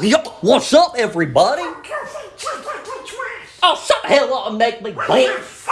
Oh, yep. What's up, everybody? Oh, shut the hell up and make me dance.